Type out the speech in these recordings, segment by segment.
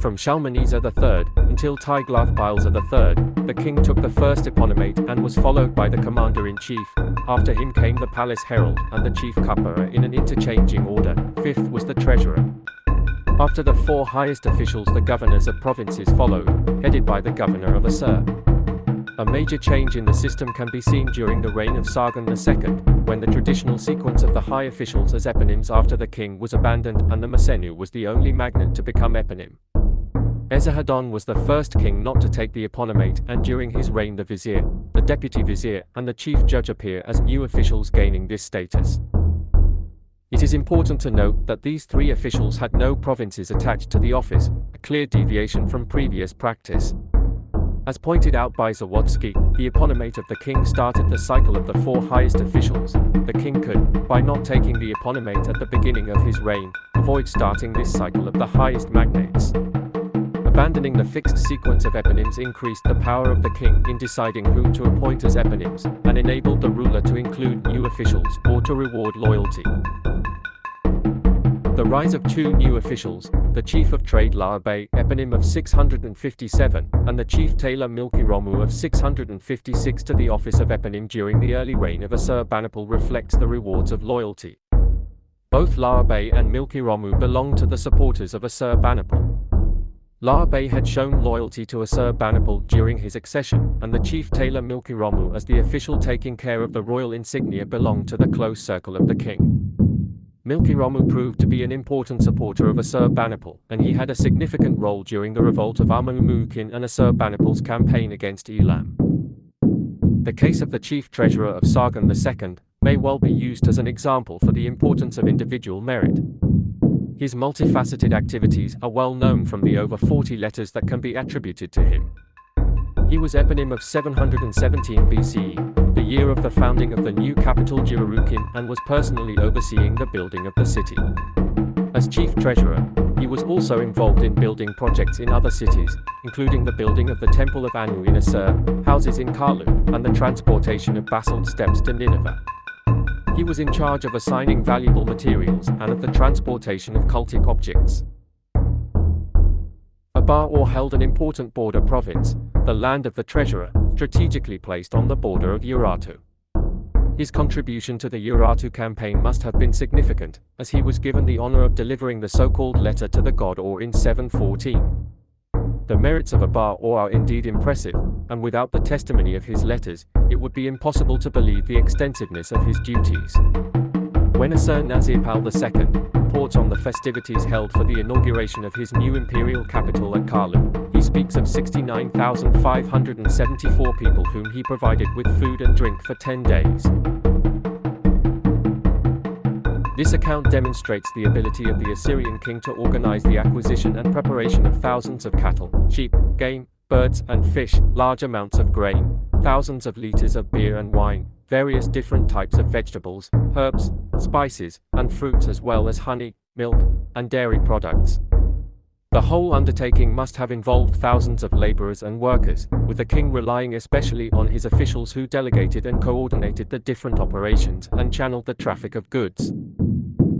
From Shalmaneser III until Tiglath-Pileser III, the king took the first eponymate and was followed by the commander-in-chief. After him came the palace herald and the chief cupbearer in an interchanging order. Fifth was the treasurer. After the four highest officials the governors of provinces followed, headed by the governor of Assur. A major change in the system can be seen during the reign of Sargon II, when the traditional sequence of the high officials as eponyms after the king was abandoned and the masennu was the only magnate to become eponym. Esarhaddon was the first king not to take the eponymate and during his reign the vizier, the deputy vizier and the chief judge appear as new officials gaining this status. It is important to note that these three officials had no provinces attached to the office, a clear deviation from previous practice. As pointed out by Zawadzki, the eponymate of the king started the cycle of the four highest officials. The king could, by not taking the eponymate at the beginning of his reign, avoid starting this cycle of the highest magnates. Abandoning the fixed sequence of eponyms increased the power of the king in deciding whom to appoint as eponyms, and enabled the ruler to include new officials or to reward loyalty. The rise of two new officials, the Chief of Trade Laabay, eponym of 657, and the Chief Tailor Milki-ramu of 656 to the office of eponym during the early reign of Assurbanipal reflects the rewards of loyalty. Both Laabay and Milki-ramu belong to the supporters of Assurbanipal. Laabay had shown loyalty to Assurbanipal during his accession, and the chief tailor Milki-ramu as the official taking care of the royal insignia belonged to the close circle of the king. Milki-ramu proved to be an important supporter of Assurbanipal, and he had a significant role during the revolt of Shamash-shum-ukin and Assurbanipal's campaign against Elam. The case of the chief treasurer of Sargon II may well be used as an example for the importance of individual merit. His multifaceted activities are well known from the over 40 letters that can be attributed to him. He was eponym of 717 BCE, the year of the founding of the new capital Dur-Sharrukin and was personally overseeing the building of the city. As chief treasurer, he was also involved in building projects in other cities, including the building of the Temple of Anu in Assur, houses in Kalhu, and the transportation of basalt steps to Nineveh. He was in charge of assigning valuable materials and of the transportation of cultic objects. Abar held an important border province, the land of the treasurer, strategically placed on the border of Urartu. His contribution to the Urartu campaign must have been significant, as he was given the honor of delivering the so-called letter to the god Or in 714. The merits of Abar Or are indeed impressive, and without the testimony of his letters, it would be impossible to believe the extensiveness of his duties. When Assur-Nazir-Pal II reports on the festivities held for the inauguration of his new imperial capital at Kalhu, he speaks of 69,574 people whom he provided with food and drink for 10 days. This account demonstrates the ability of the Assyrian king to organize the acquisition and preparation of thousands of cattle, sheep, game, birds and fish, large amounts of grain, thousands of liters of beer and wine, various different types of vegetables, herbs, spices, and fruits as well as honey, milk, and dairy products. The whole undertaking must have involved thousands of laborers and workers, with the king relying especially on his officials who delegated and coordinated the different operations and channeled the traffic of goods.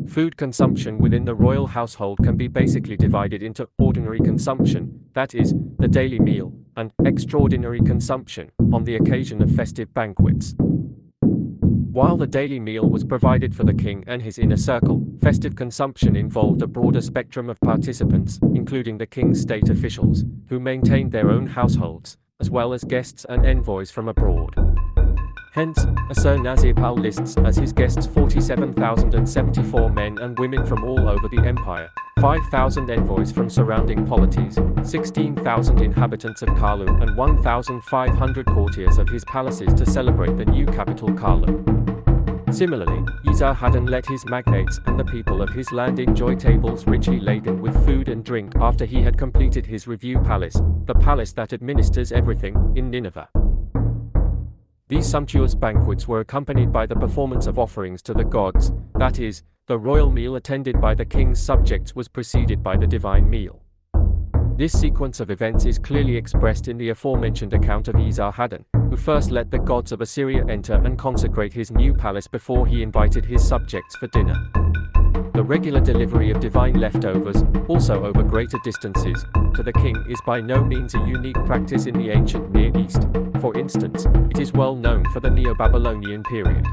Food consumption within the royal household can be basically divided into ordinary consumption, that is, the daily meal, and extraordinary consumption, on the occasion of festive banquets. While the daily meal was provided for the king and his inner circle, festive consumption involved a broader spectrum of participants, including the king's state officials, who maintained their own households, as well as guests and envoys from abroad. Hence, Assur-Nazir-Pal lists as his guests 47,074 men and women from all over the empire, 5,000 envoys from surrounding polities, 16,000 inhabitants of Kalhu and 1,500 courtiers of his palaces to celebrate the new capital Kalhu. Similarly, Esarhaddon let his magnates and the people of his land enjoy tables richly laden with food and drink after he had completed his review palace, the palace that administers everything, in Nineveh. These sumptuous banquets were accompanied by the performance of offerings to the gods, that is, the royal meal attended by the king's subjects was preceded by the divine meal. This sequence of events is clearly expressed in the aforementioned account of Esarhaddon, who first let the gods of Assyria enter and consecrate his new palace before he invited his subjects for dinner. The regular delivery of divine leftovers, also over greater distances, to the king is by no means a unique practice in the ancient Near East. For instance, it is well known for the Neo-Babylonian period.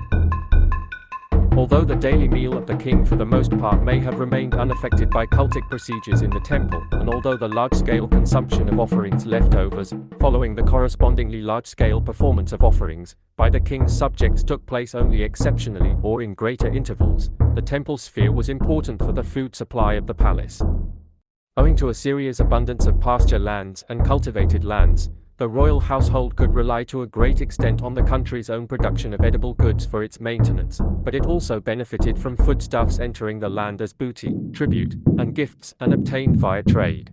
Although the daily meal of the king for the most part may have remained unaffected by cultic procedures in the temple, and although the large-scale consumption of offerings leftovers, following the correspondingly large-scale performance of offerings, by the king's subjects took place only exceptionally or in greater intervals, the temple sphere was important for the food supply of the palace. Owing to Assyria's abundance of pasture lands and cultivated lands, the royal household could rely to a great extent on the country's own production of edible goods for its maintenance, but it also benefited from foodstuffs entering the land as booty, tribute, and gifts and obtained via trade.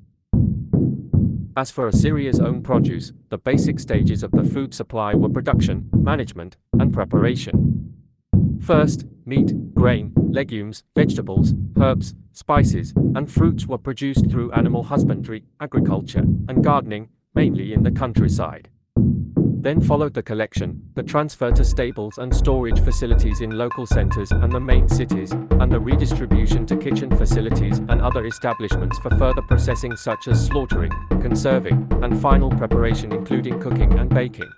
As for Assyria's own produce, the basic stages of the food supply were production, management, and preparation. First, meat, grain, legumes, vegetables, herbs, spices, and fruits were produced through animal husbandry, agriculture, and gardening, mainly in the countryside. Then followed the collection, the transfer to stables and storage facilities in local centers and the main cities, and the redistribution to kitchen facilities and other establishments for further processing such as slaughtering, conserving, and final preparation including cooking and baking.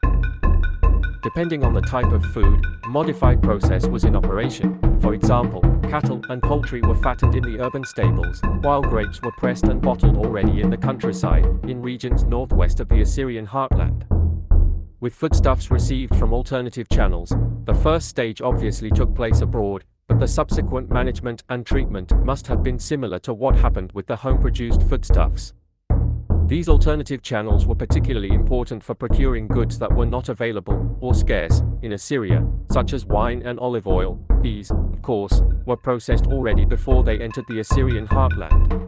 Depending on the type of food, modified process was in operation. For example, cattle and poultry were fattened in the urban stables, while grapes were pressed and bottled already in the countryside, in regions northwest of the Assyrian heartland. With foodstuffs received from alternative channels, the first stage obviously took place abroad, but the subsequent management and treatment must have been similar to what happened with the home-produced foodstuffs. These alternative channels were particularly important for procuring goods that were not available, or scarce, in Assyria, such as wine and olive oil. These, of course, were processed already before they entered the Assyrian heartland.